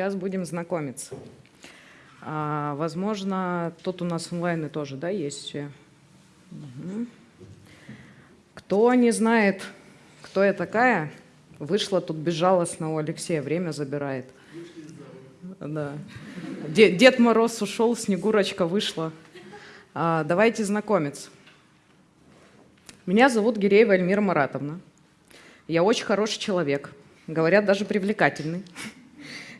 Сейчас будем знакомиться. А, возможно, тут у нас онлайны тоже, да, есть все. Угу. Кто не знает, кто я такая, вышла тут безжалостно у Алексея, время забирает. Да. Дед, Дед Мороз ушел, Снегурочка вышла. А, давайте знакомиться. Меня зовут Гиреева Эльмира Маратовна. Я очень хороший человек, говорят, даже привлекательный.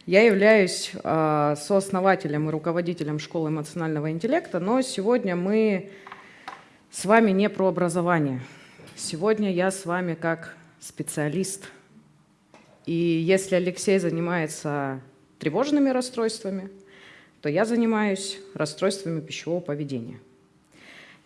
Я являюсь э, сооснователем и руководителем школы эмоционального интеллекта, но сегодня мы с вами не про образование. Сегодня я с вами как специалист. И если Алексей занимается тревожными расстройствами, то я занимаюсь расстройствами пищевого поведения.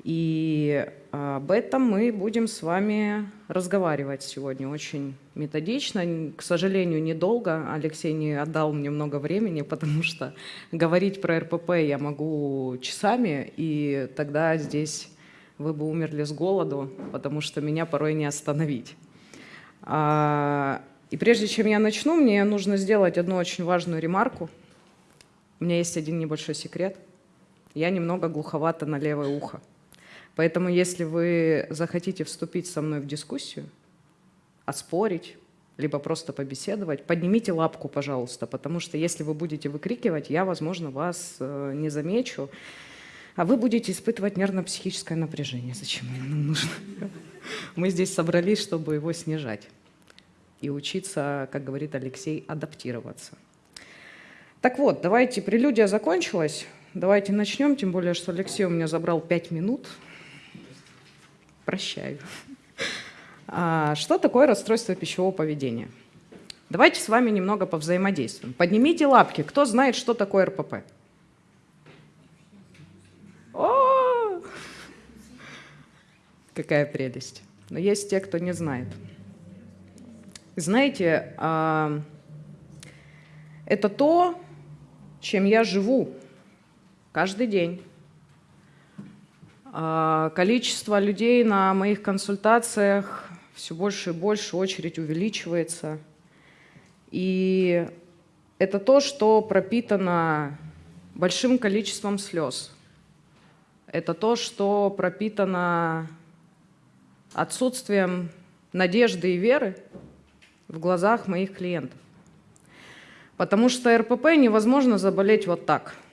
И об этом мы будем с вами разговаривать сегодня очень методично. К сожалению, недолго. Алексей не отдал мне много времени, потому что говорить про РПП я могу часами, и тогда здесь вы бы умерли с голоду, потому что меня порой не остановить. А, и прежде чем я начну, мне нужно сделать одну очень важную ремарку. У меня есть один небольшой секрет. Я немного глуховата на левое ухо. Поэтому если вы захотите вступить со мной в дискуссию, оспорить, либо просто побеседовать, поднимите лапку, пожалуйста, потому что если вы будете выкрикивать, я, возможно, вас э, не замечу, а вы будете испытывать нервно-психическое напряжение. Зачем оно нам нужно? Мы здесь собрались, чтобы его снижать и учиться, как говорит Алексей, адаптироваться. Так вот, давайте, прелюдия закончилась, давайте начнем, тем более, что Алексей у меня забрал пять минут, Прощаю. А, что такое расстройство пищевого поведения? Давайте с вами немного повзаимодействуем. Поднимите лапки, кто знает, что такое РПП? О! Какая прелесть. Но есть те, кто не знает. Знаете, а, это то, чем я живу каждый день. А, количество людей на моих консультациях все больше и больше, очередь увеличивается. И это то, что пропитано большим количеством слез. Это то, что пропитано отсутствием надежды и веры в глазах моих клиентов. Потому что РПП невозможно заболеть вот так –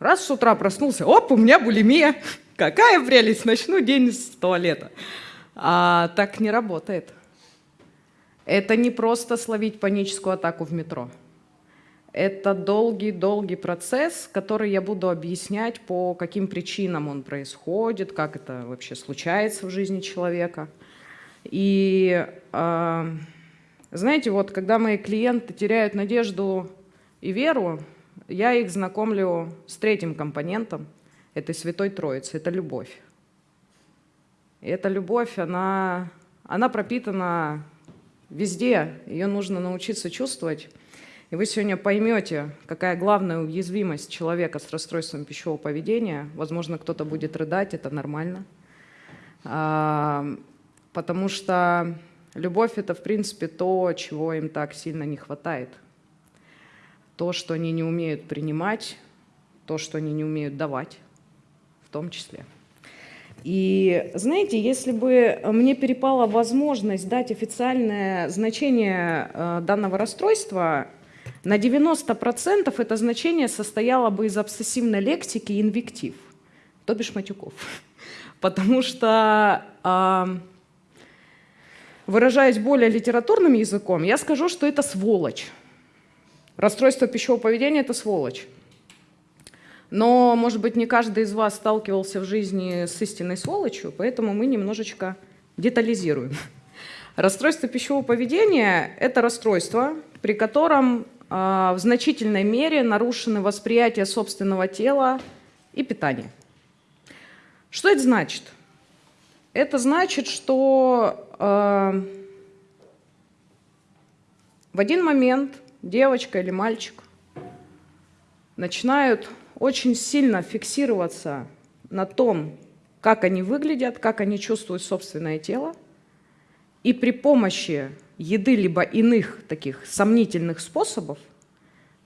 Раз с утра проснулся, оп, у меня булимия. Какая прелесть, начну день с туалета. А так не работает. Это не просто словить паническую атаку в метро. Это долгий-долгий процесс, который я буду объяснять, по каким причинам он происходит, как это вообще случается в жизни человека. И э, знаете, вот когда мои клиенты теряют надежду и веру, я их знакомлю с третьим компонентом этой Святой Троицы – это любовь. И эта любовь, она, она пропитана везде, ее нужно научиться чувствовать. И вы сегодня поймете, какая главная уязвимость человека с расстройством пищевого поведения. Возможно, кто-то будет рыдать, это нормально. А, потому что любовь – это, в принципе, то, чего им так сильно не хватает – то, что они не умеют принимать, то, что они не умеют давать, в том числе. И знаете, если бы мне перепала возможность дать официальное значение э, данного расстройства, на 90% это значение состояло бы из обсессивной лексики и инвектив, то бишь матюков. Потому что, выражаясь более литературным языком, я скажу, что это сволочь. Расстройство пищевого поведения – это сволочь. Но, может быть, не каждый из вас сталкивался в жизни с истинной сволочью, поэтому мы немножечко детализируем. Расстройство пищевого поведения – это расстройство, при котором э, в значительной мере нарушены восприятие собственного тела и питания. Что это значит? Это значит, что э, в один момент девочка или мальчик начинают очень сильно фиксироваться на том, как они выглядят, как они чувствуют собственное тело, и при помощи еды либо иных таких сомнительных способов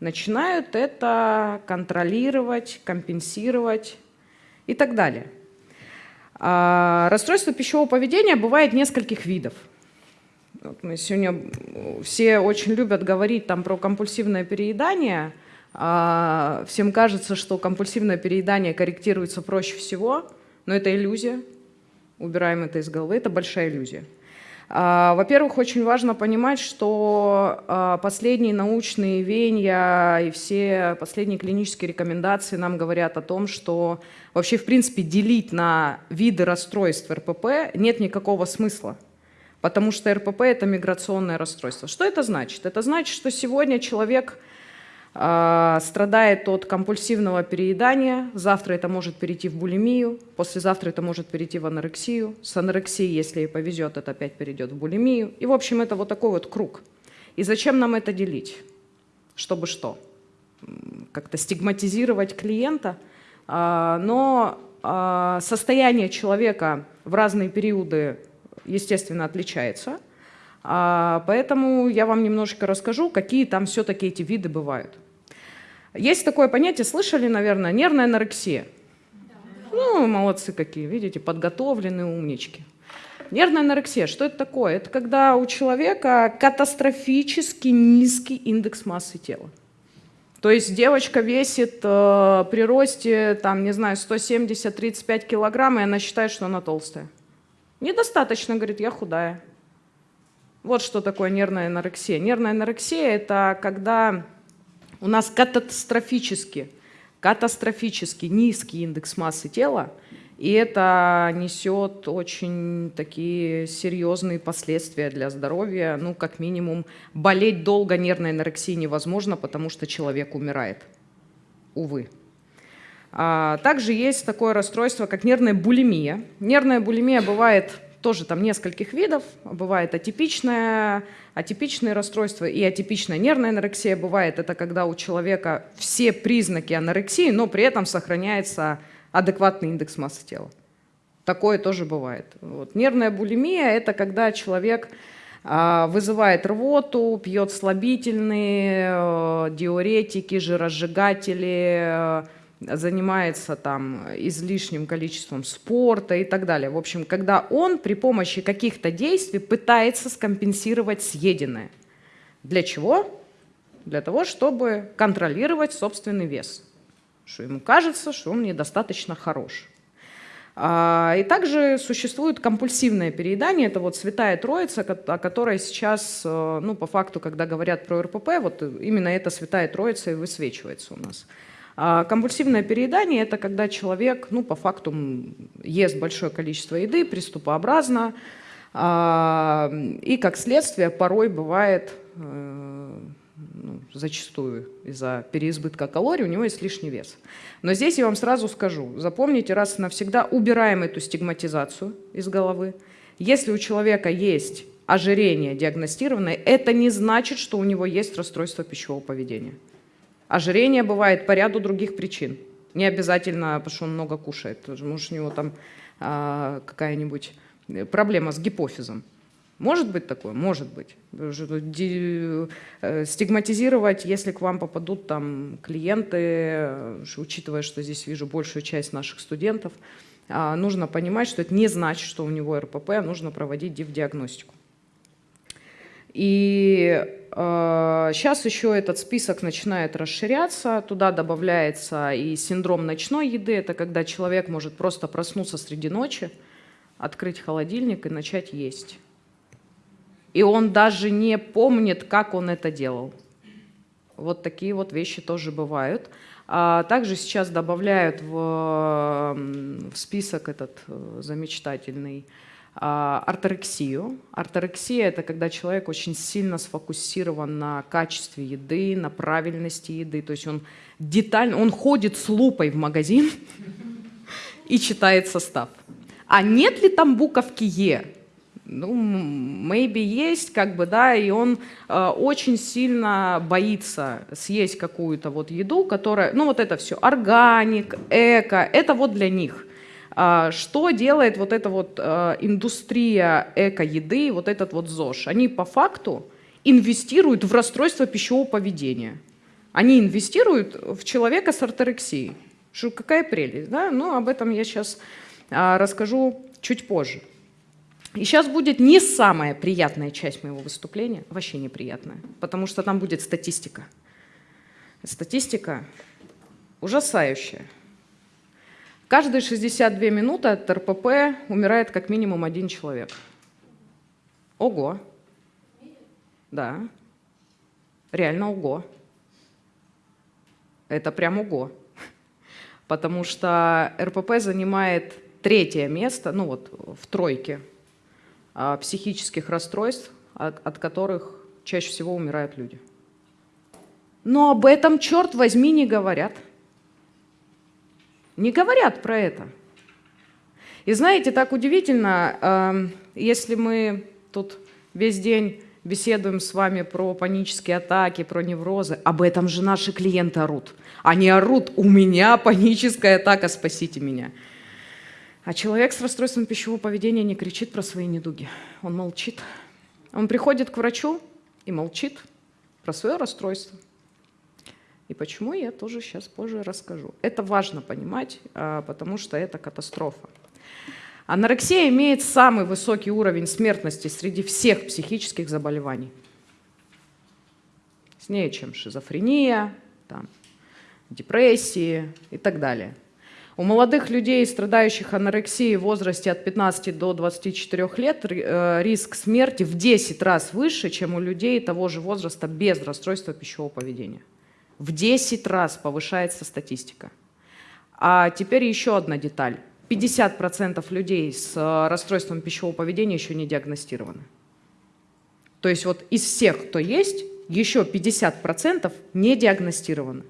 начинают это контролировать, компенсировать и так далее. А расстройство пищевого поведения бывает нескольких видов. Мы сегодня все очень любят говорить там про компульсивное переедание. А всем кажется, что компульсивное переедание корректируется проще всего, но это иллюзия. Убираем это из головы, это большая иллюзия. А, во-первых, очень важно понимать, что а, последние научные веяния и все последние клинические рекомендации нам говорят о том, что вообще, в принципе, делить на виды расстройств РПП нет никакого смысла, потому что РПП – это миграционное расстройство. Что это значит? Это значит, что сегодня человек – а, страдает от компульсивного переедания, завтра это может перейти в булимию, послезавтра это может перейти в анорексию, с анорексией, если ей повезет, это опять перейдет в булимию. И, в общем, это вот такой вот круг. И зачем нам это делить? Чтобы что? Как-то стигматизировать клиента? А, но а, состояние человека в разные периоды, естественно, отличается. Поэтому я вам немножко расскажу, какие там все-таки эти виды бывают. Есть такое понятие, слышали, наверное, нервная анорексия. Ну, молодцы какие, видите, подготовленные умнички. Нервная анорексия, что это такое? Это когда у человека катастрофически низкий индекс массы тела. То есть девочка весит э, при росте, там, не знаю, 170-35 килограмм, и она считает, что она толстая. Недостаточно, говорит, я худая. Вот что такое нервная анорексия. Нервная анорексия – это когда у нас катастрофически, катастрофически низкий индекс массы тела, и это несет очень такие серьезные последствия для здоровья. Ну, как минимум, болеть долго нервной анорексией невозможно, потому что человек умирает. Увы. А, также есть такое расстройство, как нервная булимия. Нервная булимия бывает тоже там нескольких видов. Бывает атипичное, атипичные расстройства и атипичная нервная анорексия. Бывает это когда у человека все признаки анорексии, но при этом сохраняется адекватный индекс массы тела. Такое тоже бывает. Вот. Нервная булимия – это когда человек а, вызывает рвоту, пьет слабительные, э, диуретики, жиросжигатели, э, занимается там излишним количеством спорта и так далее. В общем, когда он при помощи каких-то действий пытается скомпенсировать съеденное. Для чего? Для того, чтобы контролировать собственный вес. Что ему кажется, что он недостаточно хорош. А, и также существует компульсивное переедание, это вот святая троица, о которой сейчас, э, ну, по факту, когда говорят про РПП, вот именно эта святая троица и высвечивается у нас. А компульсивное переедание – это когда человек, ну, по факту, ест большое количество еды, приступообразно, а, и, как следствие, порой бывает, э, ну, зачастую из-за переизбытка калорий, у него есть лишний вес. Но здесь я вам сразу скажу, запомните раз и навсегда, убираем эту стигматизацию из головы. Если у человека есть ожирение диагностированное, это не значит, что у него есть расстройство пищевого поведения. Ожирение бывает по ряду других причин. Не обязательно, потому что он много кушает. Может, у него там а, какая-нибудь проблема с гипофизом. Может быть такое? Может быть. Э, стигматизировать, если к вам попадут там клиенты, э, учитывая, что здесь вижу большую часть наших студентов, а, нужно понимать, что это не значит, что у него РПП, а нужно проводить диагностику. И э, сейчас еще этот список начинает расширяться, туда добавляется и синдром ночной еды, это когда человек может просто проснуться среди ночи, открыть холодильник и начать есть. И он даже не помнит, как он это делал. Вот такие вот вещи тоже бывают. А также сейчас добавляют в, в список этот э, а, артерексию. Артерексия – это когда человек очень сильно сфокусирован на качестве еды, на правильности еды. То есть он детально, он ходит с лупой в магазин и читает состав. А нет ли там буковки «Е»? Ну, maybe есть, как бы, да, и он э, очень сильно боится съесть какую-то вот еду, которая, ну, вот это все, органик, эко, это вот для них – что делает вот эта вот а, индустрия эко-еды, вот этот вот ЗОЖ? Они по факту инвестируют в расстройство пищевого поведения. Они инвестируют в человека с орторексией. Что, какая прелесть, да? Ну, об этом я сейчас а, расскажу чуть позже. И сейчас будет не самая приятная часть моего выступления, вообще неприятная, потому что там будет статистика. Статистика ужасающая. Каждые 62 минуты от РПП умирает как минимум один человек. Ого. Да. Реально ого. Это прям ого потому что РПП занимает третье место, ну вот в тройке а, психических расстройств, от, от которых чаще всего умирают люди. Но об этом, черт возьми, не говорят. Не говорят про это. И знаете, так удивительно, э, если мы тут весь день беседуем с вами про панические атаки, про неврозы, об этом же наши клиенты орут. Они орут, у меня паническая атака, спасите меня. А человек с расстройством пищевого поведения не кричит про свои недуги, он молчит. Он приходит к врачу и молчит про свое расстройство. И почему, я тоже сейчас позже расскажу. Это важно понимать, а, потому что это катастрофа. Анорексия имеет самый высокий уровень смертности среди всех психических заболеваний. С ней, чем шизофрения, там, депрессии и так далее. У молодых людей, страдающих анорексией в возрасте от 15 до 24 лет, э, риск смерти в 10 раз выше, чем у людей того же возраста без расстройства пищевого поведения. В 10 раз повышается статистика. А теперь еще одна деталь. 50% людей с э, расстройством пищевого поведения еще не диагностированы. То есть вот из всех, кто есть, еще 50% не диагностированы.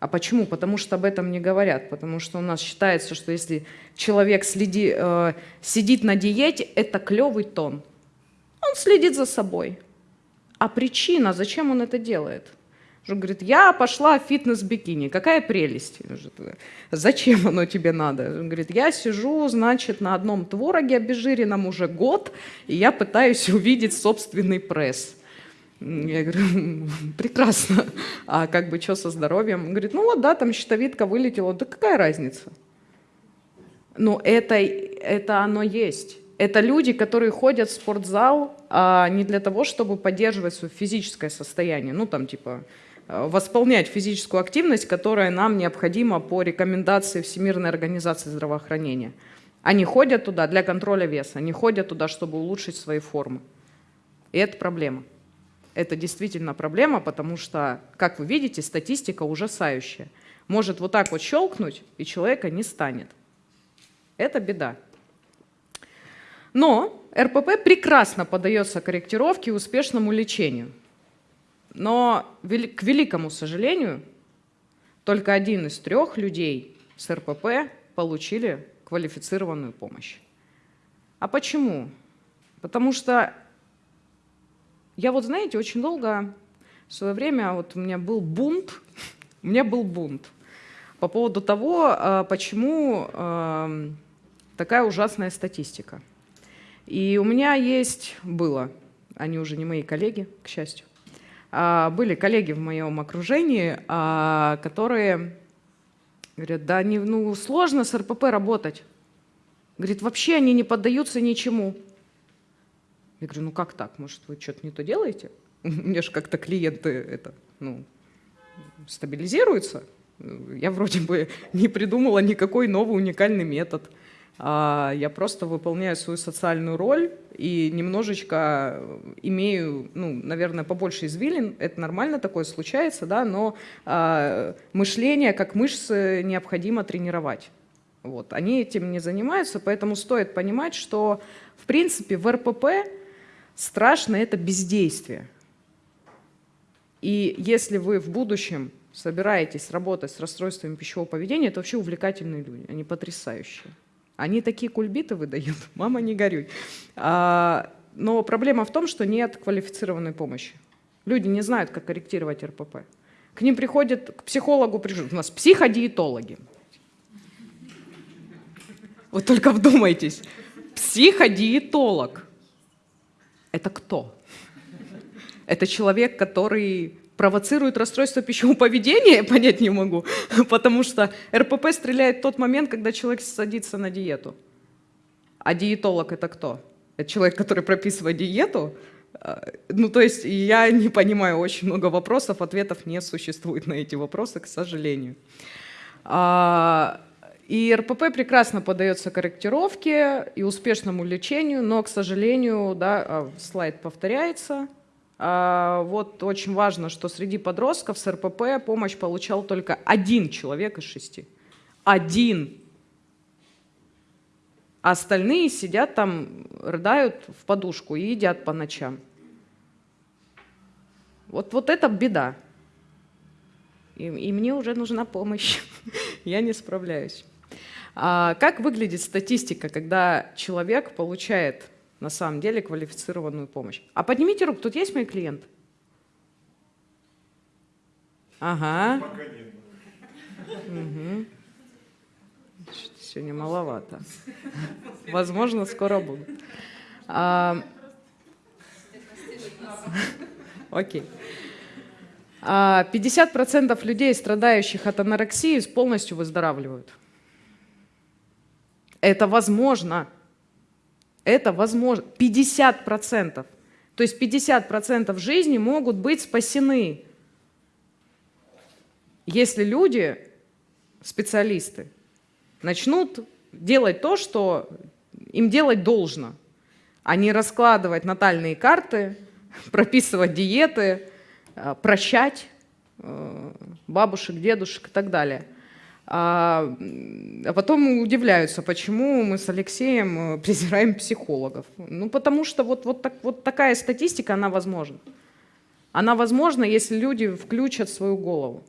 А почему? Потому что об этом не говорят. Потому что у нас считается, что если человек следи, э, сидит на диете, это клевый тон. Он следит за собой. А причина, зачем он это делает? Он говорит, я пошла в фитнес-бикини, какая прелесть. Зачем оно тебе надо? Он говорит, я сижу, значит, на одном твороге обезжиренном уже год, и я пытаюсь увидеть собственный пресс. Я говорю, прекрасно. А как бы что со здоровьем? Он говорит, ну вот да, там щитовидка вылетела. Да какая разница? Но это, это оно есть. Это люди, которые ходят в спортзал а не для того, чтобы поддерживать свое физическое состояние. Ну там типа восполнять физическую активность, которая нам необходима по рекомендации Всемирной организации здравоохранения. Они ходят туда для контроля веса, они ходят туда, чтобы улучшить свои формы. И это проблема. Это действительно проблема, потому что, как вы видите, статистика ужасающая. Может вот так вот щелкнуть, и человека не станет. Это беда. Но РПП прекрасно поддается корректировке и успешному лечению. Но, к великому сожалению, только один из трех людей с РПП получили квалифицированную помощь. А почему? Потому что я вот, знаете, очень долго, в свое время, вот у меня был бунт, у меня был бунт по поводу того, а, почему а, такая ужасная статистика. И у меня есть, было, они уже не мои коллеги, к счастью, были коллеги в моем окружении, которые говорят, да не, ну, сложно с РПП работать. Говорит, вообще они не поддаются ничему. Я говорю, ну как так? Может, вы что-то не то делаете? У меня же как-то клиенты это, ну, стабилизируются. Я вроде бы не придумала никакой новый уникальный метод. А я просто выполняю свою социальную роль и немножечко имею, ну, наверное, побольше извилин. Это нормально, такое случается, да, но а, мышление как мышцы необходимо тренировать. Вот. Они этим не занимаются, поэтому стоит понимать, что, в принципе, в РПП Страшно это бездействие. И если вы в будущем собираетесь работать с расстройствами пищевого поведения, это вообще увлекательные люди, они потрясающие. Они такие кульбиты выдают, мама не горюй. А, но проблема в том, что нет квалифицированной помощи. Люди не знают, как корректировать РПП. К ним приходят, к психологу приходят, у нас психодиетологи. Вот только вдумайтесь, психодиетолог. Это кто? Это человек, который провоцирует расстройство пищевого поведения, понять не могу, потому что РПП стреляет в тот момент, когда человек садится на диету. А диетолог это кто? Это человек, который прописывает диету? А, ну, то есть я не понимаю очень много вопросов, ответов не существует на эти вопросы, к сожалению. А, и РПП прекрасно поддается корректировке и успешному лечению, но, к сожалению, да, а, слайд повторяется. Вот очень важно, что среди подростков с РПП помощь получал только один человек из шести. Один а остальные сидят там, рыдают в подушку и едят по ночам. Вот, вот это беда. И, и мне уже нужна помощь. Я не справляюсь. А как выглядит статистика, когда человек получает на самом деле квалифицированную помощь? А поднимите руку, тут есть мои клиенты? Ага. Пока нет. Угу сегодня маловато. Возможно, скоро буду. А, окей. 50% а, людей, страдающих от анорексии, полностью выздоравливают. Это возможно. Это возможно. 50%. То есть 50% жизни могут быть спасены, если люди, специалисты, начнут делать то, что им делать должно, а не раскладывать натальные карты, прописывать диеты, э, прощать э, бабушек, дедушек и так далее. А, а потом удивляются, почему мы с Алексеем э, презираем психологов. Ну, потому что вот, вот, так, вот такая статистика, она возможна. Она возможна, если люди включат свою голову.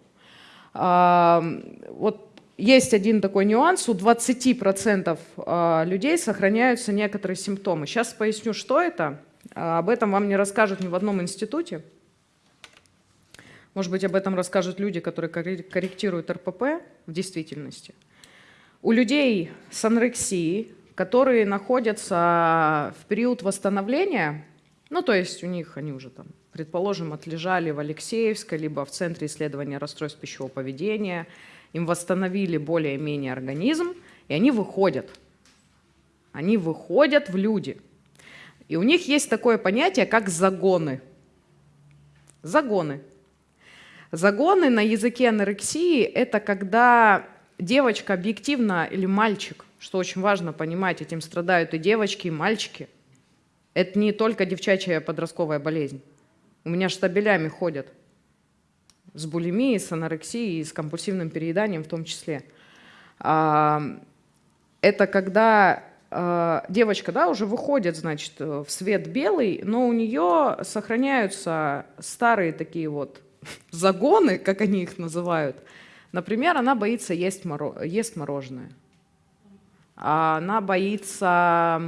А, вот есть один такой нюанс, у 20% а, людей сохраняются некоторые симптомы. Сейчас поясню, что это. А, об этом вам не расскажут ни в одном институте. Может быть, об этом расскажут люди, которые корректируют РПП в действительности. У людей с анорексией, которые находятся в период восстановления, ну то есть у них они уже там, предположим, отлежали в Алексеевской, либо в Центре исследования расстройств пищевого поведения – им восстановили более-менее организм, и они выходят. Они выходят в люди. И у них есть такое понятие, как загоны. Загоны. Загоны на языке анорексии – это когда девочка объективно или мальчик, что очень важно понимать, этим страдают и девочки, и мальчики. Это не только девчачья подростковая болезнь. У меня штабелями ходят с булимией, с анорексией, с компульсивным перееданием в том числе. А, это когда а, девочка да, уже выходит значит, в свет белый, но у нее сохраняются старые такие вот загоны, как они их называют. Например, она боится есть, моро есть мороженое. Она боится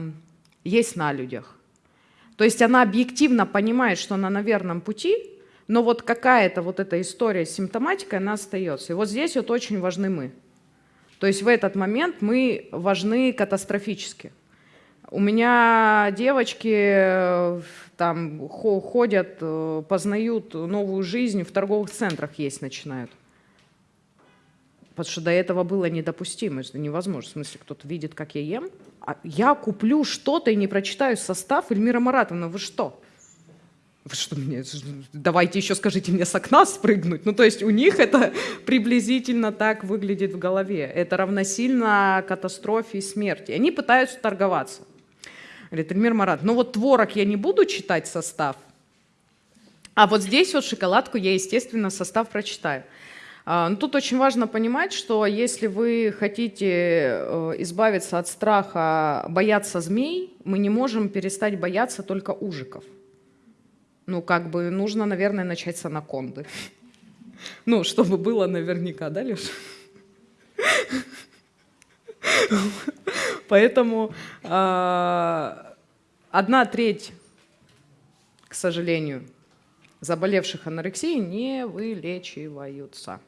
есть на людях. То есть она объективно понимает, что она на верном пути, но вот какая-то вот эта история с симптоматикой, она остается. И вот здесь вот очень важны мы. То есть в этот момент мы важны катастрофически. У меня девочки э, там ходят, э, познают новую жизнь, в торговых центрах есть начинают. Потому что до этого было недопустимо, это невозможно. В смысле, кто-то видит, как я ем, а я куплю что-то и не прочитаю состав. Эльмира Маратовна, вы что? Вы что мне, давайте еще скажите мне с окна спрыгнуть. Ну, то есть у них это приблизительно так выглядит в голове. Это равносильно катастрофе и смерти. Они пытаются торговаться. Говорит, Эльмир Марат, ну вот творог я не буду читать состав, а вот здесь вот шоколадку я, естественно, состав прочитаю. А, Но ну, тут очень важно понимать, что если вы хотите э, избавиться от страха, бояться змей, мы не можем перестать бояться только ужиков. Ну, как бы нужно, наверное, начать с анаконды. Ну, чтобы было наверняка, да, Леша? Поэтому э, одна треть, к сожалению, заболевших анорексией не вылечиваются.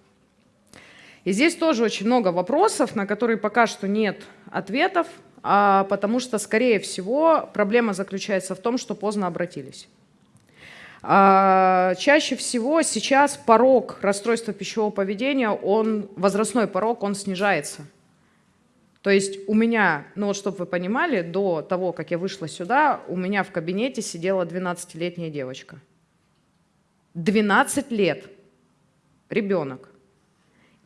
И здесь тоже очень много вопросов, на которые пока что нет ответов, а потому что, скорее всего, проблема заключается в том, что поздно обратились. А, чаще всего сейчас порог расстройства пищевого поведения, он, возрастной порог, он снижается. То есть у меня, ну вот чтобы вы понимали, до того, как я вышла сюда, у меня в кабинете сидела 12-летняя девочка. 12 лет. Ребенок.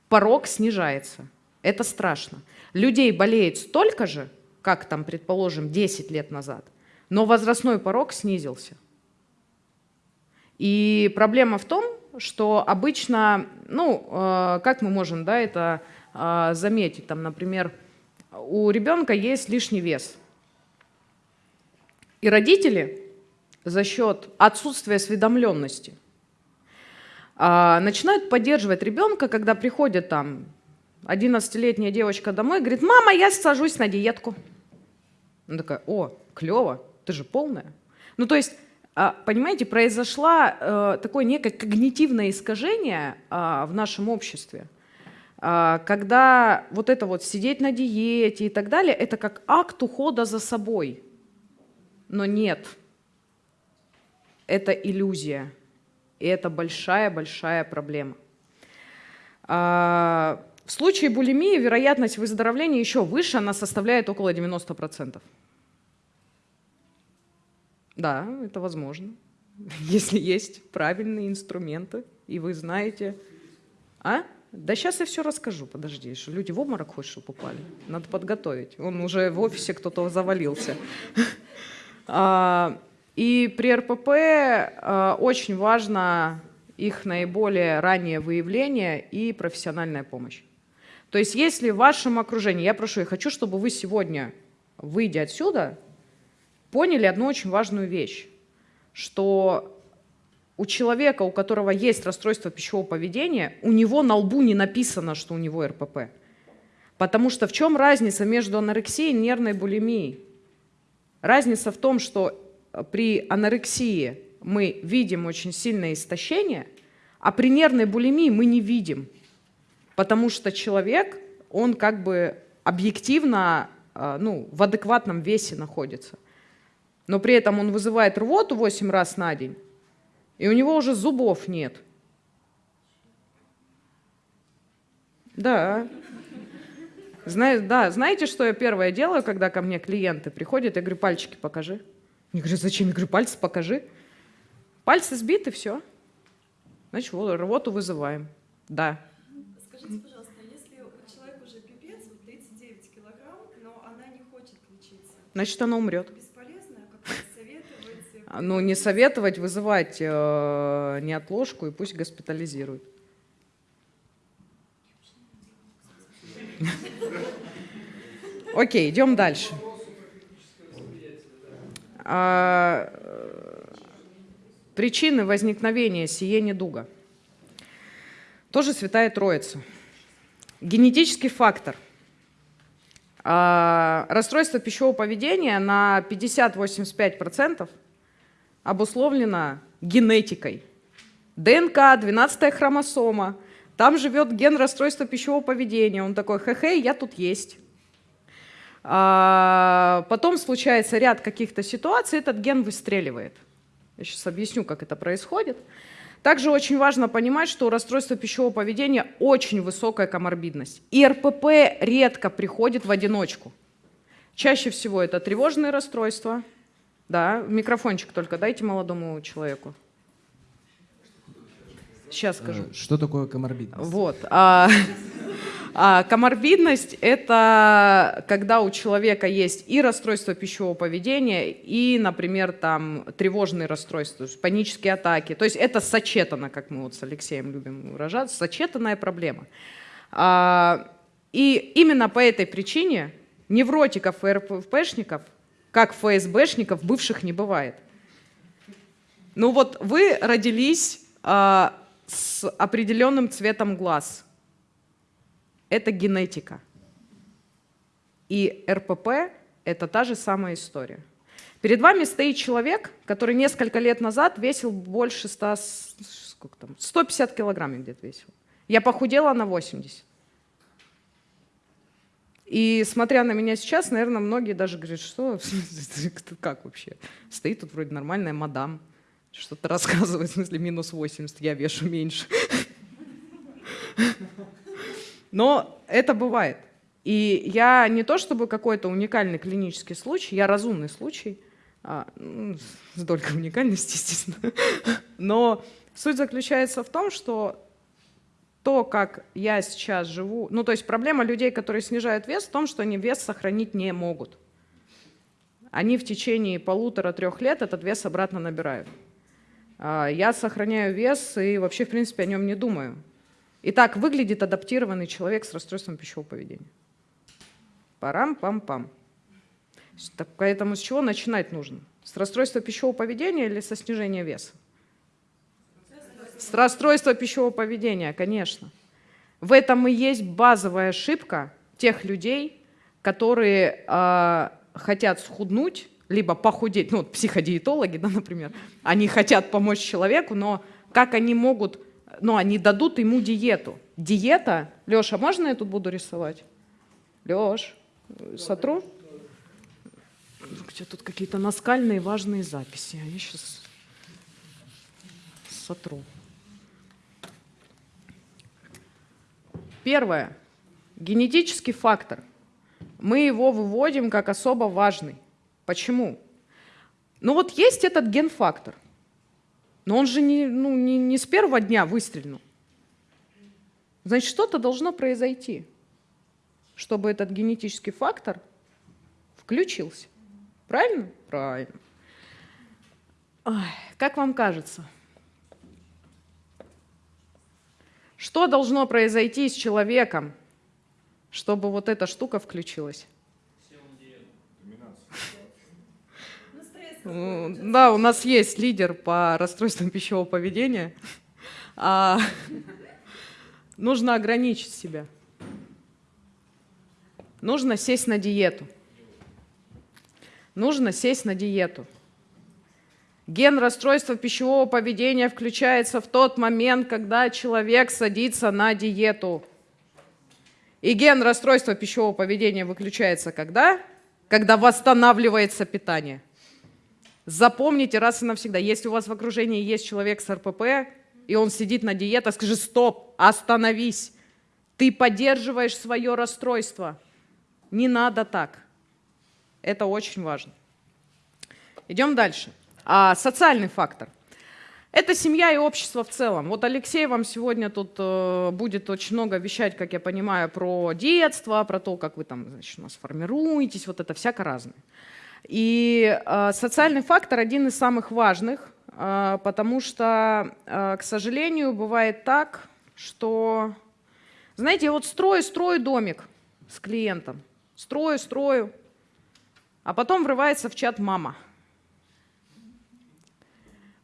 Порог снижается. Это страшно. Людей болеет столько же, как там, предположим, 10 лет назад, но возрастной порог снизился. И проблема в том, что обычно, ну, э, как мы можем да, это э, заметить, там, например, у ребенка есть лишний вес. И родители за счет отсутствия осведомленности э, начинают поддерживать ребенка, когда приходит там 11-летняя девочка домой, говорит, мама, я сажусь на диетку. Она такая, о, клево, ты же полная. Ну, то есть а, понимаете, произошло э, такое некое когнитивное искажение а, в нашем обществе, а, когда вот это вот сидеть на диете и так далее, это как акт ухода за собой. Но нет, это иллюзия, и это большая-большая проблема. В случае булимии вероятность выздоровления еще выше, она составляет около 90%. Да, это возможно, если есть правильные инструменты, и вы знаете... А? Да сейчас я все расскажу, подожди, что люди в обморок хоть что попали. Надо подготовить. Он уже в офисе кто-то завалился. А, и при РПП а, очень важно их наиболее раннее выявление и профессиональная помощь. То есть если в вашем окружении, я прошу, я хочу, чтобы вы сегодня, выйдя отсюда, поняли одну очень важную вещь, что у человека, у которого есть расстройство пищевого поведения, у него на лбу не написано, что у него РПП. Потому что в чем разница между анорексией и нервной булимией? Разница в том, что при анорексии мы видим очень сильное истощение, а при нервной булимии мы не видим. Потому что человек, он как бы объективно а, ну, в адекватном весе находится но при этом он вызывает рвоту 8 раз на день, и у него уже зубов нет. Да. Зна да, знаете, что я первое делаю, когда ко мне клиенты приходят? Я говорю, пальчики покажи. Они говорят, зачем? Я говорю, пальцы покажи. Пальцы сбиты, все. Значит, вот, рвоту вызываем. Да. Скажите, пожалуйста, если у человека уже пипец, вот 39 килограмм, но она не хочет лечиться? Значит, она умрет. Ну, не советовать, вызывать э, неотложку и пусть госпитализируют. Окей, идем дальше. А, причины возникновения сие недуга. Тоже святая троица. Генетический фактор. А, расстройство пищевого поведения на 50-85% обусловлена генетикой. ДНК, 12 хромосома, там живет ген расстройства пищевого поведения. Он такой, хе-хе, я тут есть. А потом случается ряд каких-то ситуаций, этот ген выстреливает. Я сейчас объясню, как это происходит. Также очень важно понимать, что у расстройства пищевого поведения очень высокая коморбидность. И РПП редко приходит в одиночку. Чаще всего это тревожные расстройства, да, микрофончик только дайте молодому человеку. Сейчас скажу. Э, что такое коморбидность? Вот. А, а, коморбидность – это когда у человека есть и расстройство пищевого поведения, и, например, там тревожные расстройства, панические атаки. То есть это сочетано, как мы вот с Алексеем любим выражаться, сочетанная проблема. А, и именно по этой причине невротиков и РППшников как ФСБшников бывших не бывает. Ну вот вы родились э, с определенным цветом глаз. Это генетика. И РПП – это та же самая история. Перед вами стоит человек, который несколько лет назад весил больше 100, сколько там, 150 килограмм где-то весил. Я похудела на 80. И смотря на меня сейчас, наверное, многие даже говорят, что, как вообще? Стоит тут вроде нормальная мадам, Что-то рассказывает, в смысле, минус 80, я вешу меньше. Но это бывает. И я не то чтобы какой-то уникальный клинический случай, я разумный случай, а, ну, с долькой уникальности, естественно. Но суть заключается в том, что то, как я сейчас живу, ну то есть проблема людей, которые снижают вес, в том, что они вес сохранить не могут. Они в течение полутора-трех лет этот вес обратно набирают. А, я сохраняю вес и вообще, в принципе, о нем не думаю. И так выглядит адаптированный человек с расстройством пищевого поведения. Парам-пам-пам. Поэтому с чего начинать нужно? С расстройства пищевого поведения или со снижения веса? С расстройства пищевого поведения, конечно. В этом и есть базовая ошибка тех людей, которые э, хотят схуднуть, либо похудеть, ну вот психодиетологи, да, например, они хотят помочь человеку, но как они могут, ну они дадут ему диету. Диета, Леша, можно я тут буду рисовать? Леш, сотру? Где тут какие-то наскальные важные записи, а я сейчас сотру. Первое. Генетический фактор. Мы его выводим как особо важный. Почему? Ну вот есть этот ген-фактор, но он же не, ну, не, не с первого дня выстрелил. Значит, что-то должно произойти, чтобы этот генетический фактор включился. Правильно? Правильно. Ой, как вам кажется, Что должно произойти с человеком, чтобы вот эта штука включилась? Да, у нас есть лидер по расстройствам пищевого поведения. А, нужно ограничить себя. Нужно сесть на диету. Нужно сесть на диету. Ген расстройства пищевого поведения включается в тот момент, когда человек садится на диету. И ген расстройства пищевого поведения выключается когда? Когда восстанавливается питание. Запомните раз и навсегда, если у вас в окружении есть человек с РПП, и он сидит на диетах, скажи стоп, остановись. Ты поддерживаешь свое расстройство. Не надо так. Это очень важно. Идем дальше. А социальный фактор. Это семья и общество в целом. Вот Алексей вам сегодня тут э, будет очень много вещать, как я понимаю, про детство, про то, как вы там, значит, у нас формируетесь, вот это всяко разное. И э, социальный фактор один из самых важных, э, потому что, э, к сожалению, бывает так, что, знаете, вот строю, строю домик с клиентом, строю, строю, а потом врывается в чат мама –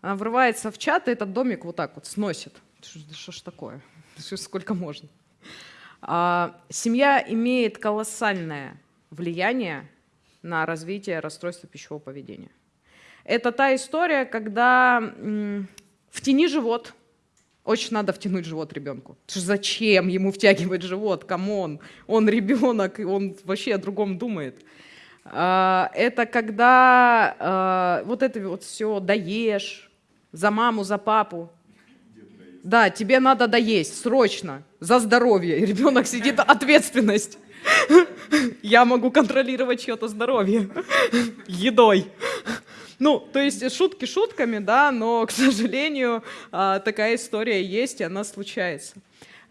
врывается в чат, и этот домик вот так вот сносит. Что ж такое? Сколько можно? А, семья имеет колоссальное влияние на развитие расстройства пищевого поведения. Это та история, когда втяни живот. Очень надо втянуть живот ребенку. Зачем ему втягивать живот? Come on, он ребенок, и он вообще о другом думает. А, это когда а, вот это вот все доешь, за маму, за папу. Да, тебе надо доесть, срочно, за здоровье. И ребенок сидит, ответственность. Я могу контролировать чье-то здоровье едой. Ну, то есть шутки шутками, да, но, к сожалению, а, такая история есть, и она случается.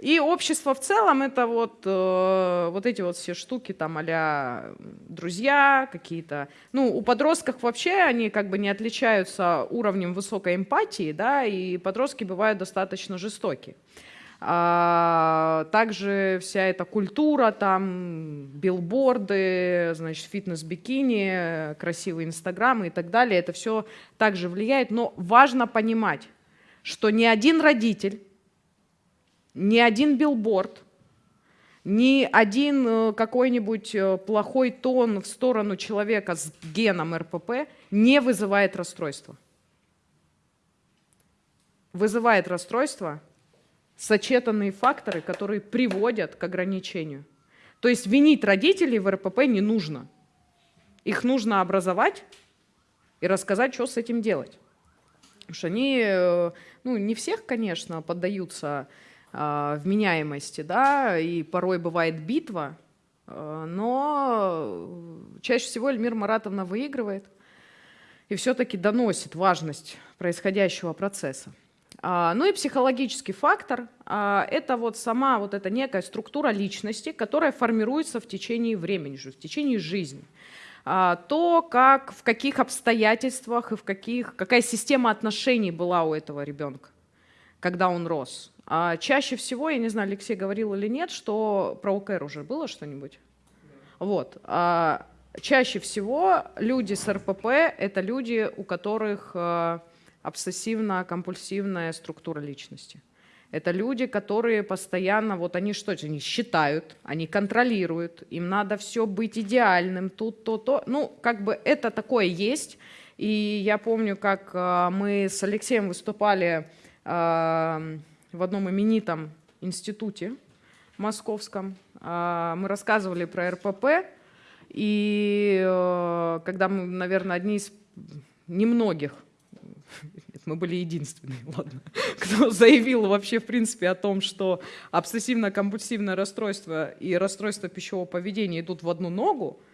И общество в целом это вот, э, вот эти вот все штуки там а друзья какие-то. Ну, у подростков вообще они как бы не отличаются уровнем высокой эмпатии, да, и подростки бывают достаточно жестоки. А, также вся эта культура, там, билборды, значит, фитнес-бикини, красивые инстаграмы и так далее, это все также влияет. Но важно понимать, что ни один родитель ни один билборд, ни один э, какой-нибудь э, плохой тон в сторону человека с геном РПП не вызывает расстройства. Вызывает расстройство сочетанные факторы, которые приводят к ограничению. То есть винить родителей в РПП не нужно. Их нужно образовать и рассказать, что с этим делать. Потому что они, э, ну, не всех, конечно, поддаются вменяемости, да, и порой бывает битва, а, но чаще всего Эльмир Маратовна выигрывает и все-таки доносит важность происходящего процесса. А, ну и психологический фактор – это вот сама вот эта некая структура личности, которая формируется в течение времени, в течение жизни. То, как, в каких обстоятельствах и в каких, какая система отношений была у этого ребенка, когда он рос. А чаще всего, я не знаю, Алексей говорил или нет, что про ОКР уже было что-нибудь? Вот. А чаще всего люди с РПП – это люди, у которых обсессивно-компульсивная структура личности. Это люди, которые постоянно, вот они что, они считают, они контролируют, им надо все быть идеальным, тут, то, то. Ну, как бы это такое есть. И я помню, как э, мы с Алексеем выступали э, в одном именитом институте московском. Э, мы рассказывали про РПП, и когда мы, наверное, одни из немногих мы были единственные, ладно, кто заявил вообще в принципе о том, что обсессивно-компульсивное расстройство и расстройство пищевого поведения идут в одну ногу, а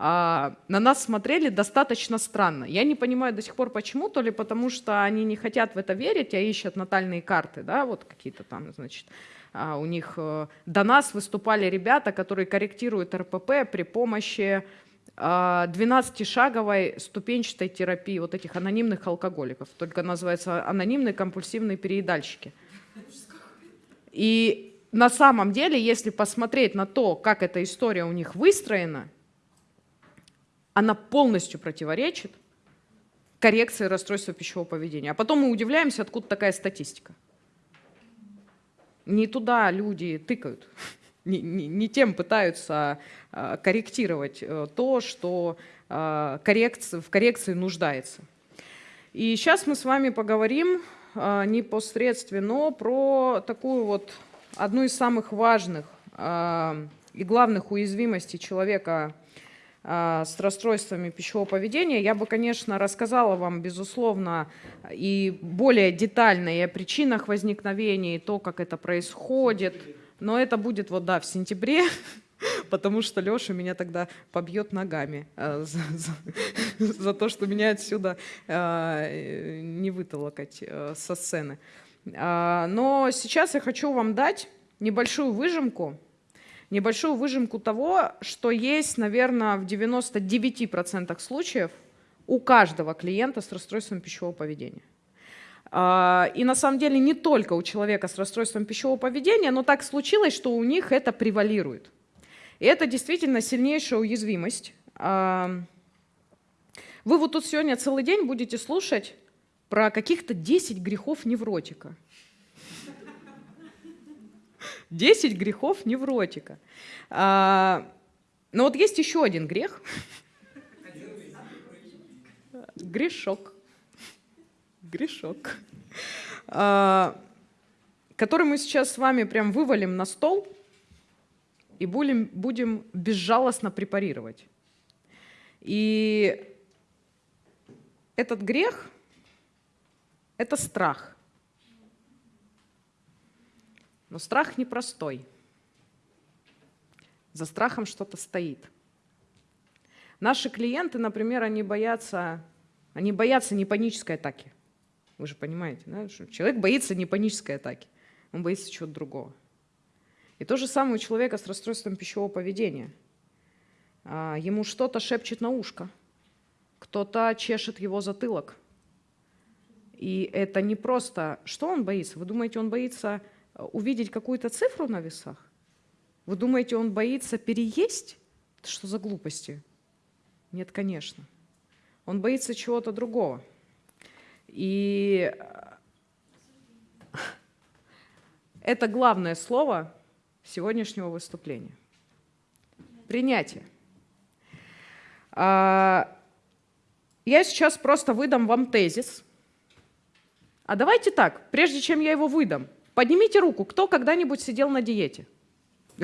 на нас смотрели достаточно странно. Я не понимаю до сих пор почему, то ли потому что они не хотят в это верить, а ищут натальные карты, да, вот какие-то там, значит, а у них э, до нас выступали ребята, которые корректируют РПП при помощи 12-шаговой а, ступенчатой терапии вот этих анонимных алкоголиков, только называется анонимные компульсивные переедальщики. И на самом деле, если посмотреть на то, как эта история у них выстроена, она полностью противоречит коррекции расстройства пищевого поведения. А потом мы удивляемся, откуда такая статистика. Не туда люди тыкают не, не, не тем пытаются а, корректировать э, то, что а, коррекции, в коррекции нуждается. И сейчас мы с вами поговорим а, непосредственно про такую вот одну из самых важных и главных уязвимостей человека с расстройствами пищевого поведения. Я бы, конечно, рассказала вам, безусловно, и более детально и о причинах возникновения, и то, как это происходит, но это будет вот, да, в сентябре, потому что Леша меня тогда побьет ногами э, за, за, за то, что меня отсюда э, не вытолокать э, со сцены. Э, но сейчас я хочу вам дать небольшую выжимку, небольшую выжимку того, что есть, наверное, в 99% случаев у каждого клиента с расстройством пищевого поведения. А, и на самом деле не только у человека с расстройством пищевого поведения, но так случилось, что у них это превалирует. И это действительно сильнейшая уязвимость. А, вы вот тут сегодня целый день будете слушать про каких-то 10 грехов невротика. 10 грехов невротика. А, но вот есть еще один грех. Грешок грешок, а, который мы сейчас с вами прям вывалим на стол и будем, будем безжалостно препарировать. И этот грех – это страх. Но страх непростой. За страхом что-то стоит. Наши клиенты, например, они боятся, они боятся не панической атаки. Вы же понимаете, да, что человек боится не панической атаки, он боится чего-то другого. И то же самое у человека с расстройством пищевого поведения. А, ему что-то шепчет на ушко, кто-то чешет его затылок. И это не просто... Что он боится? Вы думаете, он боится увидеть какую-то цифру на весах? Вы думаете, он боится переесть? Что за глупости? Нет, конечно. Он боится чего-то другого. И э, это главное слово сегодняшнего выступления. Принятие. А, я сейчас просто выдам вам тезис. А давайте так, прежде чем я его выдам, поднимите руку, кто когда-нибудь сидел на диете?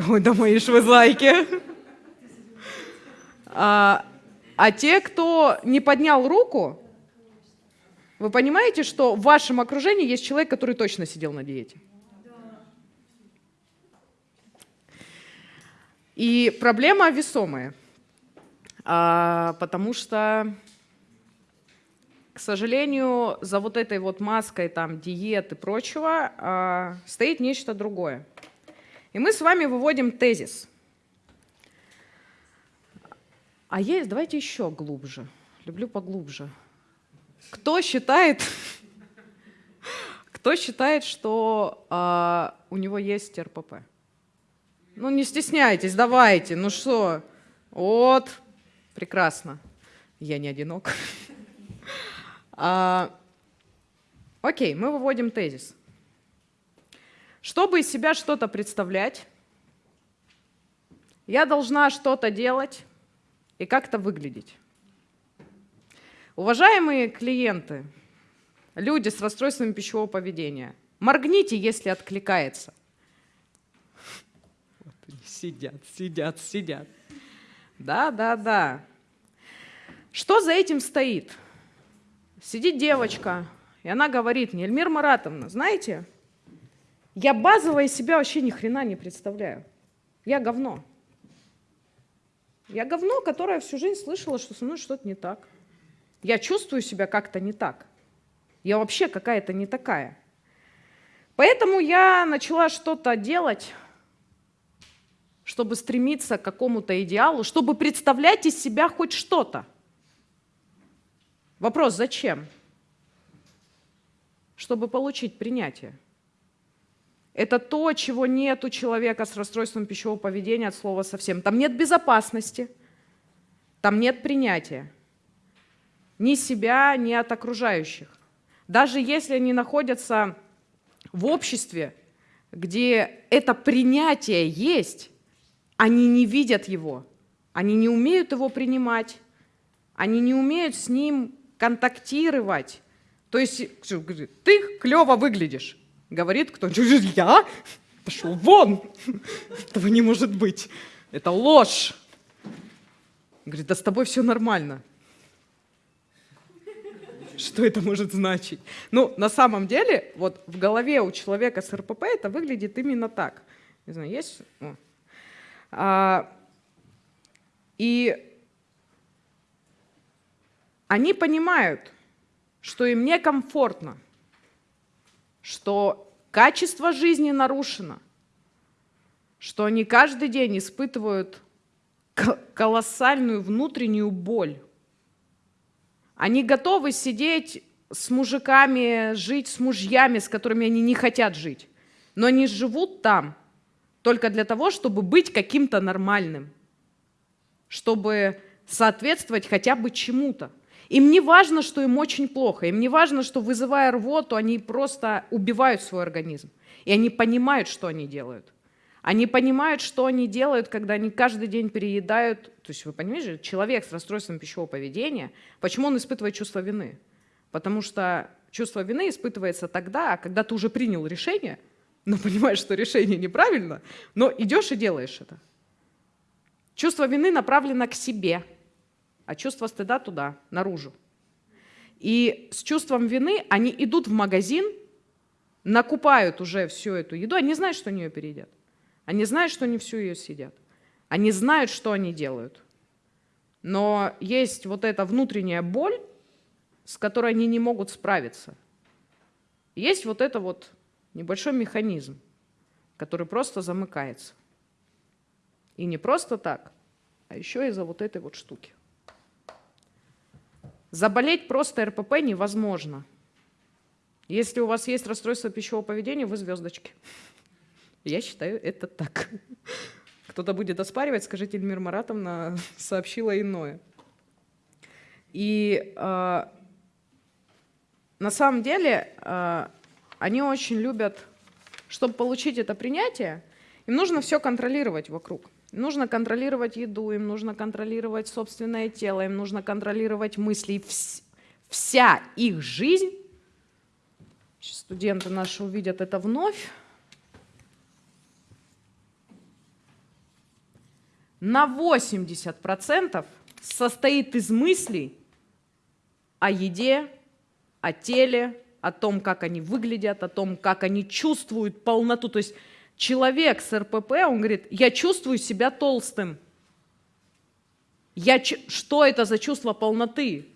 Ой, да мои ж вы зайки. А, а те, кто не поднял руку, Вы понимаете, что в вашем окружении есть человек, который точно сидел на диете? И проблема весомая, а, потому что, к сожалению, за вот этой вот маской там диет и прочего а, стоит нечто другое. И мы с вами выводим тезис. А есть, давайте еще глубже. Люблю поглубже. Кто считает, кто считает, что а, у него есть РПП? Ну, не стесняйтесь, давайте. Ну что? Вот, прекрасно. Я не одинок. А, окей, мы выводим тезис. Чтобы из себя что-то представлять, я должна что-то делать и как-то выглядеть. Уважаемые клиенты, люди с расстройствами пищевого поведения, моргните, если откликается – сидят, сидят, сидят. Да, да, да. Что за этим стоит? Сидит девочка, и она говорит мне, Эльмир Маратовна, знаете, я базово из себя вообще ни хрена не представляю. Я говно. Я говно, которое всю жизнь слышала, что со мной что-то не так. Я чувствую себя как-то не так. Я вообще какая-то не такая. Поэтому я начала что-то делать, чтобы стремиться к какому-то идеалу, чтобы представлять из себя хоть что-то. Вопрос, зачем? Чтобы получить принятие. Это то, чего нет у человека с расстройством пищевого поведения от слова совсем. Там нет безопасности, там нет принятия. Ни себя, ни от окружающих. Даже если они находятся в обществе, где это принятие есть, они не видят его, они не умеют его принимать, они не умеют с ним контактировать. То есть, ты клево выглядишь, говорит кто-нибудь, я? Пошел вон! Этого не может быть. Это ложь. Говорит, да с тобой все нормально. Что это может значить? Ну, на самом деле, вот в голове у человека с РПП это выглядит именно так. Не знаю, есть... А, и они понимают, что им некомфортно, что качество жизни нарушено, что они каждый день испытывают колоссальную внутреннюю боль. Они готовы сидеть с мужиками, жить с мужьями, с которыми они не хотят жить. Но они живут там, только для того, чтобы быть каким-то нормальным, чтобы соответствовать хотя бы чему-то. Им не важно, что им очень плохо, им не важно, что вызывая рвоту, они просто убивают свой организм. И они понимают, что они делают. Они понимают, что они делают, когда они каждый день переедают. То есть вы понимаете, человек с расстройством пищевого поведения, почему он испытывает чувство вины? Потому что чувство вины испытывается тогда, когда ты уже принял решение – но понимаешь, что решение неправильно, но идешь и делаешь это. Чувство вины направлено к себе, а чувство стыда туда, наружу. И с чувством вины они идут в магазин, накупают уже всю эту еду, они знают, что они ее переедят. Они знают, что они всю ее съедят. Они знают, что они делают. Но есть вот эта внутренняя боль, с которой они не могут справиться. Есть вот это вот небольшой механизм, который просто замыкается. И не просто так, а еще из-за вот этой вот штуки. Заболеть просто РПП невозможно. Если у вас есть расстройство пищевого поведения, вы звездочки. Я считаю это так. Кто-то будет оспаривать, скажите, Эльмир Маратовна сообщила иное. И э, на самом деле э, они очень любят, чтобы получить это принятие, им нужно все контролировать вокруг. Нужно контролировать еду, им нужно контролировать собственное тело, им нужно контролировать мысли. Вся их жизнь, студенты наши увидят это вновь, на 80% состоит из мыслей о еде, о теле, о том, как они выглядят, о том, как они чувствуют полноту. То есть человек с РПП, он говорит, я чувствую себя толстым. Я, что это за чувство полноты?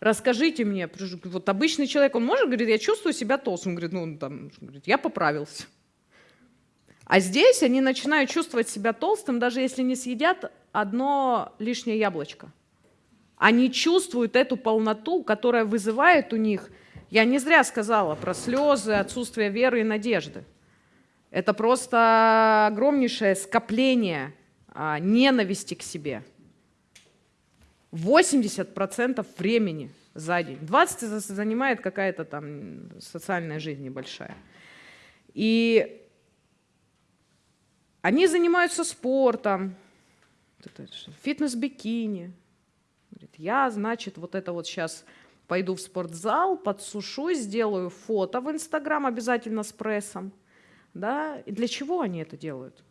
Расскажите мне. Вот обычный человек, он может говорить, я чувствую себя толстым. Он говорит, ну, там, говорит, я поправился. А здесь они начинают чувствовать себя толстым, даже если не съедят одно лишнее яблочко. Они чувствуют эту полноту, которая вызывает у них, я не зря сказала про слезы, отсутствие веры и надежды. Это просто огромнейшее скопление а, ненависти к себе. 80% времени за день. 20% занимает какая-то там социальная жизнь небольшая. И они занимаются спортом, фитнес-бикини. Я, значит, вот это вот сейчас пойду в спортзал, подсушу, сделаю фото в Инстаграм обязательно с прессом. Да? И для чего они это делают?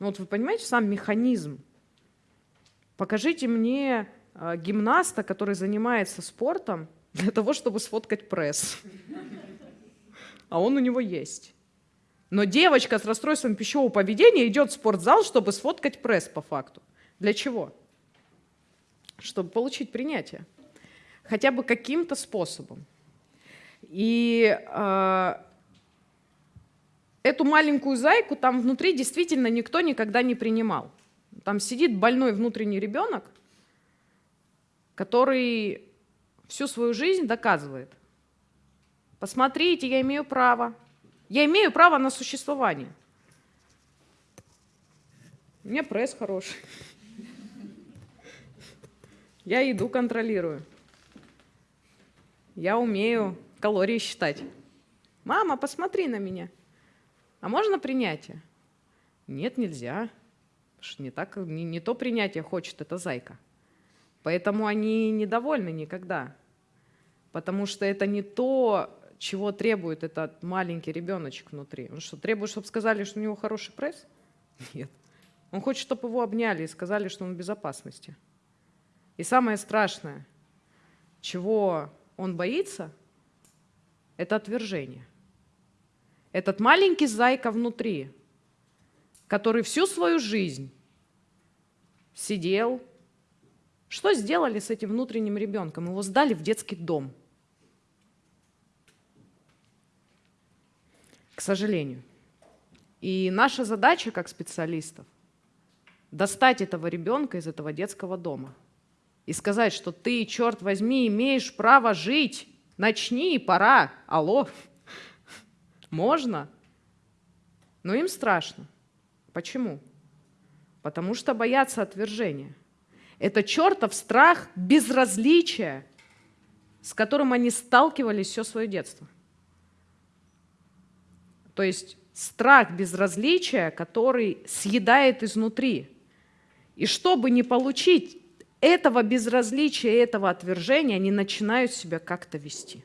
Ну, вот вы понимаете сам механизм. Покажите мне э, гимнаста, который занимается спортом для того, чтобы сфоткать пресс. А он у него есть. Но девочка с расстройством пищевого поведения идет в спортзал, чтобы сфоткать пресс по факту. Для чего? Чтобы получить принятие. Хотя бы каким-то способом. И э, эту маленькую зайку там внутри действительно никто никогда не принимал. Там сидит больной внутренний ребенок, который всю свою жизнь доказывает. Посмотрите, я имею право. Я имею право на существование. У меня пресс хороший. Я еду контролирую. Я умею калории считать. Мама, посмотри на меня. А можно принятие? Нет, нельзя. Не, так, не, не то принятие хочет эта зайка. Поэтому они недовольны никогда. Потому что это не то, чего требует этот маленький ребеночек внутри. Он что, требует, чтобы сказали, что у него хороший пресс? Нет. Он хочет, чтобы его обняли и сказали, что он в безопасности. И самое страшное, чего он боится, это отвержение. Этот маленький зайка внутри, который всю свою жизнь сидел. Что сделали с этим внутренним ребенком? Его сдали в детский дом. К сожалению. И наша задача как специалистов достать этого ребенка из этого детского дома и сказать, что ты, черт возьми, имеешь право жить. Начни, пора. Алло. Можно. Но им страшно. Почему? Потому что боятся отвержения. Это чертов страх безразличия, с которым они сталкивались все свое детство. То есть страх безразличия, который съедает изнутри. И чтобы не получить этого безразличия, этого отвержения, они начинают себя как-то вести.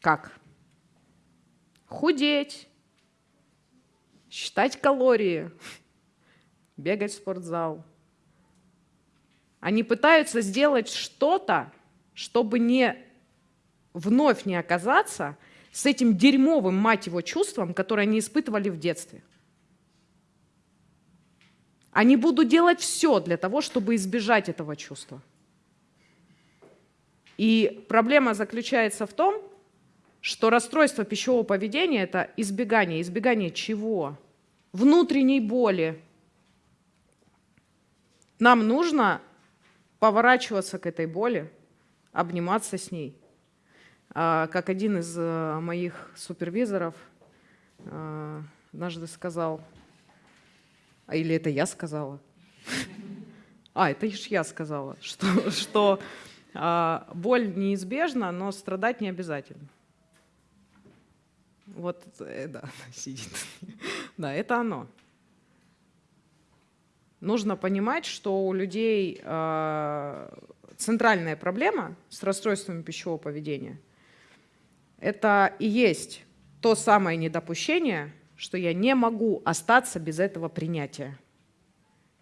Как? Худеть, считать калории, бегать в спортзал. Они пытаются сделать что-то, чтобы не вновь не оказаться с этим дерьмовым, мать его, чувством, которое они испытывали в детстве. Они будут делать все для того, чтобы избежать этого чувства. И проблема заключается в том, что расстройство пищевого поведения – это избегание. Избегание чего? Внутренней боли. Нам нужно поворачиваться к этой боли, обниматься с ней. А, как один из э, моих супервизоров э, однажды сказал, а или это я сказала? А, это лишь я сказала, что, что а, боль неизбежна, но страдать не обязательно. Вот, да, сидит. Да, это оно. Нужно понимать, что у людей э, центральная проблема с расстройствами пищевого поведения – это и есть то самое недопущение, что я не могу остаться без этого принятия.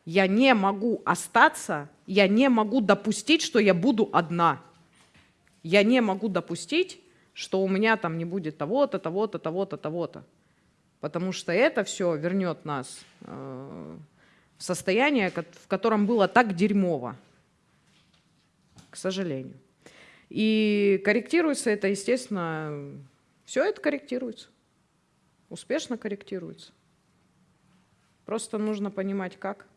Я не могу остаться, я не могу допустить, что я буду одна. Я не могу допустить, что у меня там не будет того-то, того-то, того-то, того-то. Потому что это все вернет нас э, в состояние, в котором было так дерьмово. К сожалению. И корректируется это, естественно, все это корректируется. Успешно корректируется. Просто нужно понимать, как.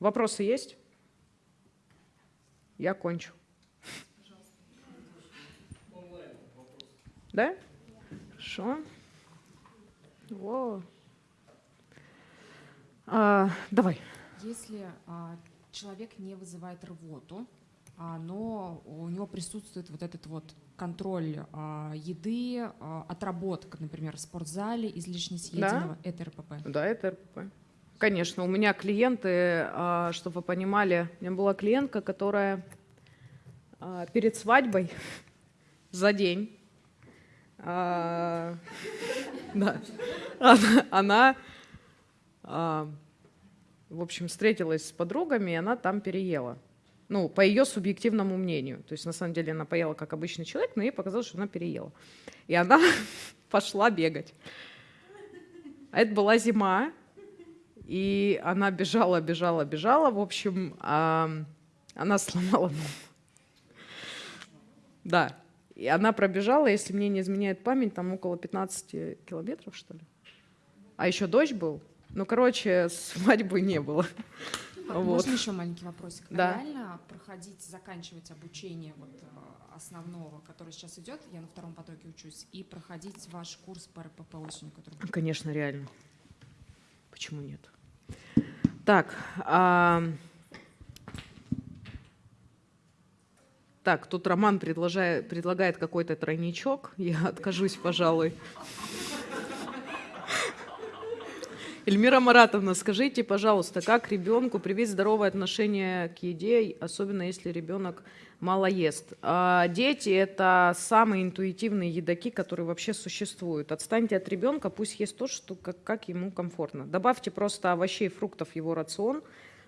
Вопросы есть? Я кончу. Да? Хорошо. Во. А, давай. Если а, человек не вызывает рвоту, а, но у него присутствует вот этот вот контроль а, еды, а, отработка, например, в спортзале, излишне съеденного, это РПП. Да, это РПП. Конечно, у меня клиенты, а, чтобы вы понимали, у меня была клиентка, которая а, перед свадьбой за день, да, она, а, в общем, встретилась с подругами, и она там переела. Ну, по ее субъективному мнению. То есть, на самом деле, она поела как обычный человек, но ей показалось, что она переела. И она пошла бегать. А это была зима, и она бежала, бежала, бежала. В общем, а, она сломала. Да. И она пробежала, если мне не изменяет память, там около 15 километров, что ли. А еще дождь был. Ну, короче, свадьбы не было. Вот. Можно еще маленький вопросик? А Да. Реально проходить, заканчивать обучение вот, э, основного, который сейчас идет, я на втором потоке учусь, и проходить ваш курс по РПП осенью, который? Конечно, реально. Почему нет? Так, а, так, тут Роман предложает, предлагает какой-то тройничок. Я откажусь, пожалуй. Эльмира Маратовна, скажите, пожалуйста, как ребенку привить здоровое отношение к еде, особенно если ребенок мало ест? А, Дети – это самые интуитивные едоки, которые вообще существуют. Отстаньте от ребенка, пусть ест то, что, как, как ему комфортно. Добавьте просто овощей, фруктов в его рацион.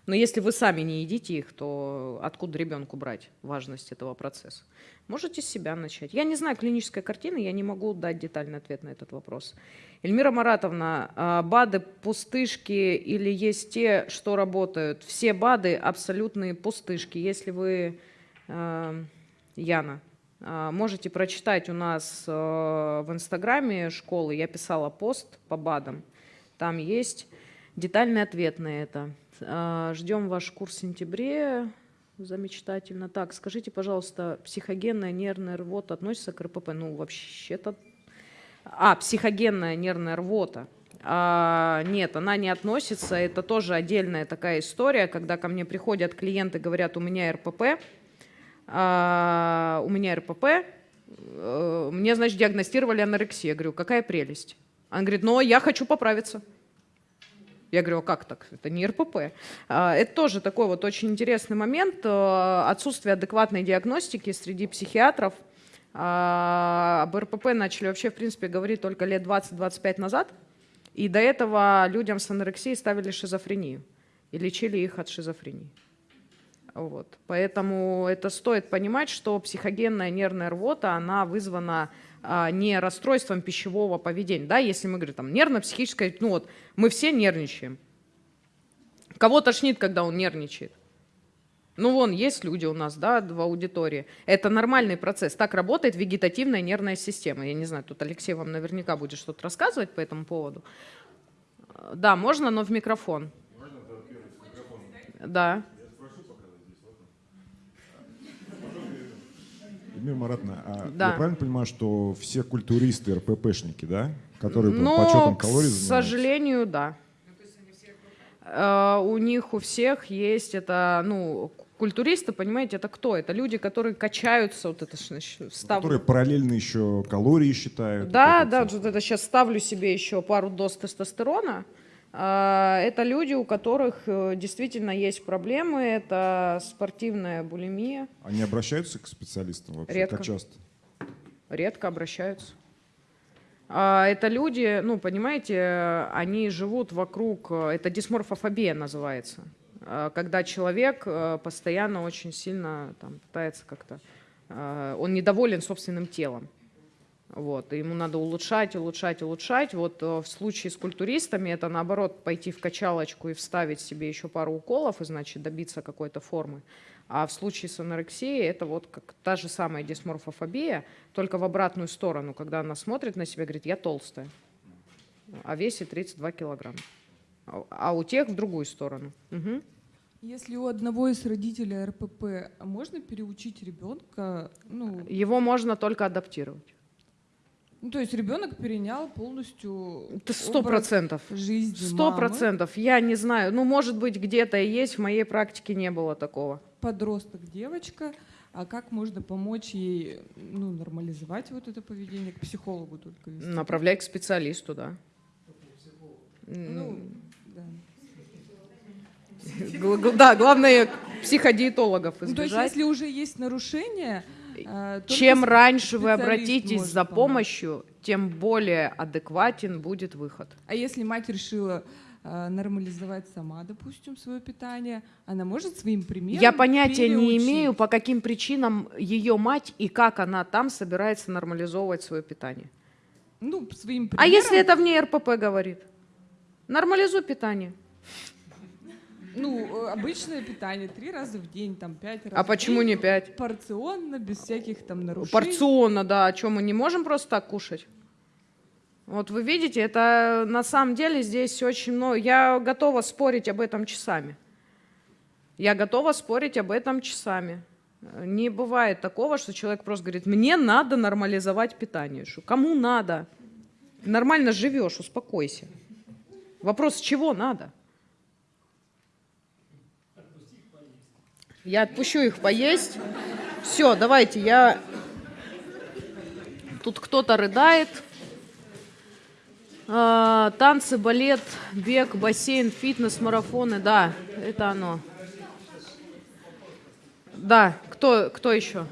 Но если вы сами не едите их, то откуда ребенку брать важность этого процесса? Можете с себя начать. Я не знаю клинической картины, я не могу дать детальный ответ на этот вопрос. Эльмира Маратовна, а, БАДы пустышки или есть те, что работают? Все БАДы абсолютные пустышки. Если вы, э, Яна, а, можете прочитать у нас в Инстаграме школы, я писала пост по БАДам, там есть детальный ответ на это. А, Ждем ваш курс в сентябре. Замечательно. Так, скажите, пожалуйста, психогенная нервная рвота относится к РПП? Ну, вообще-то... А, психогенная нервная рвота. А, нет, она не относится. Это тоже отдельная такая история, когда ко мне приходят клиенты, говорят, у меня РПП, а, у меня РПП, э, мне, значит, диагностировали анорексию. Я говорю, какая прелесть. Она говорит, но я хочу поправиться. Я говорю, а как так? Это не РПП. А, Это тоже такой вот очень интересный момент. э, Отсутствие адекватной диагностики среди психиатров. А, Об РПП начали вообще, в принципе, говорить только лет 20-25 назад. И до этого людям с анорексией ставили шизофрению и лечили их от шизофрении. Вот. Поэтому это стоит понимать, что психогенная нервная рвота, она вызвана не расстройством пищевого поведения. Да, если мы говорим там нервно-психическое, ну вот мы все нервничаем. Кого тошнит, когда он нервничает? Ну вон, есть люди у нас, да, в аудитории. Это нормальный процесс. Так работает вегетативная нервная система. Я не знаю, тут Алексей вам наверняка будет что-то рассказывать по этому поводу. Да, можно, но в микрофон. Да. Эльмира Маратовна, а Да. я правильно понимаю, что все культуристы РППшники, да? Которые по Но, подсчетам к калорий занимаются? сожалению, да. Э, У них у всех есть это, ну, культуристы, понимаете, это кто? Это люди, которые качаются, вот это значит, встав- Которые параллельно еще калории считают. Да, вот да, вот это сейчас ставлю себе еще пару доз тестостерона. А, Это люди, у которых э, действительно есть проблемы, это спортивная булимия, Они обращаются к специалистам вообще? Редко. Как часто? редко обращаются. А, Это люди, ну, понимаете, они живут вокруг, это дисморфофобия называется. э, когда человек э, постоянно очень сильно там, пытается как-то, э, он недоволен собственным телом. Вот, ему надо улучшать, улучшать, улучшать. Вот э, в случае с культуристами это наоборот пойти в качалочку и вставить себе еще пару уколов и значит добиться какой-то формы. А в случае с анорексией это вот как та же самая дисморфофобия, только в обратную сторону, когда она смотрит на себя и говорит, я толстая, а весит 32 килограмма. А- у тех в другую сторону. Мгм. Если у одного из родителей РПП, а можно переучить ребенка? Ну, Его можно только адаптировать. Ну, то есть ребенок перенял полностью сто процентов. жизни Сто процентов. Я не знаю. Ну, может быть, где-то и есть. В моей практике не было такого. Подросток, девочка. А как можно помочь ей ну, нормализовать вот это поведение? К психологу только вести? Направляй к специалисту, да. Ну, да. Да, главное психодиетологов Ну, то есть избежать. если уже есть нарушение, Чем с- раньше вы обратитесь за помочь. помощью, тем более адекватен будет выход. А если мать решила э, нормализовать сама, допустим, свое питание, она может своим примером Я понятия не переучить? имею, по каким причинам ее мать и как она там собирается нормализовывать свое питание. Ну, своим примером. А если это в ней РПП говорит? Нормализуй питание. Ну, э, обычное питание три раза в день, там пять раз. А в почему день, не пять? Порционно, без всяких там нарушений. Порционно, да. А что, мы не можем просто так кушать? Вот вы видите, это на самом деле здесь очень много. Я готова спорить об этом часами. Я готова спорить об этом часами. Э, Не бывает такого, что человек просто говорит, мне надо нормализовать питание. Что, кому надо? Нормально живешь, успокойся. Вопрос, чего надо? Я отпущу их поесть. Все, давайте, я... Тут кто-то рыдает. А, танцы, балет, бег, бассейн, фитнес, марафоны. Да, это оно. Да, кто, кто еще?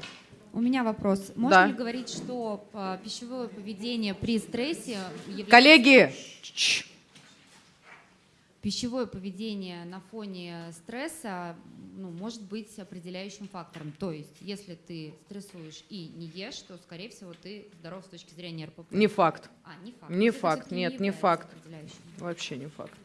У меня вопрос. Можно Да. ли говорить, что а, пищевое поведение при стрессе является... Коллеги. Пищевое поведение на фоне стресса ну, может быть определяющим фактором. То есть, если ты стрессуешь и не ешь, то, скорее всего, ты здоров с точки зрения РПП. не факт. А, не факт. не факт, нет, не факт. Вообще не факт.